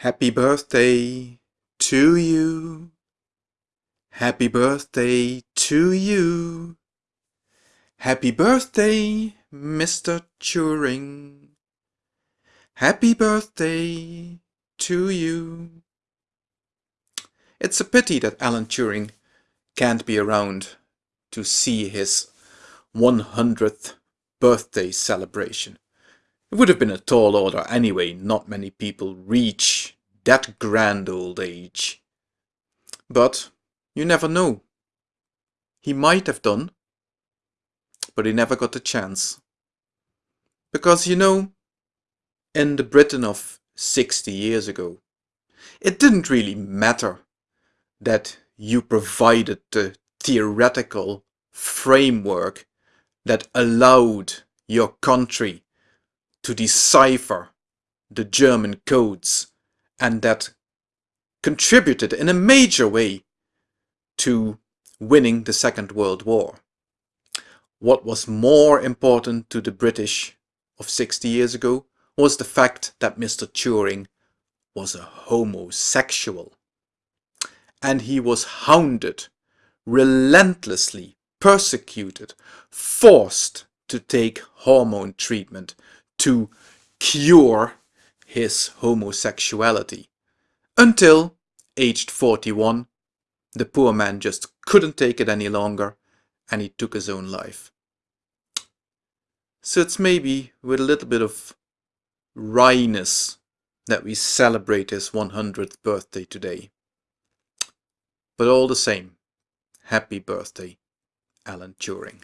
Happy birthday to you. Happy birthday to you. Happy birthday, Mr. Turing. Happy birthday to you. It's a pity that Alan Turing can't be around to see his 100th birthday celebration. It would have been a tall order anyway, not many people reach that grand old age. But you never know. He might have done, but he never got the chance. Because you know, in the Britain of 60 years ago, it didn't really matter that you provided the theoretical framework that allowed your country to decipher the German codes and that contributed in a major way to winning the Second World War. What was more important to the British of 60 years ago was the fact that Mr. Turing was a homosexual. And he was hounded, relentlessly persecuted, forced to take hormone treatment to cure his homosexuality. Until, aged 41, the poor man just couldn't take it any longer and he took his own life. So it's maybe with a little bit of wryness that we celebrate his 100th birthday today. But all the same, happy birthday, Alan Turing.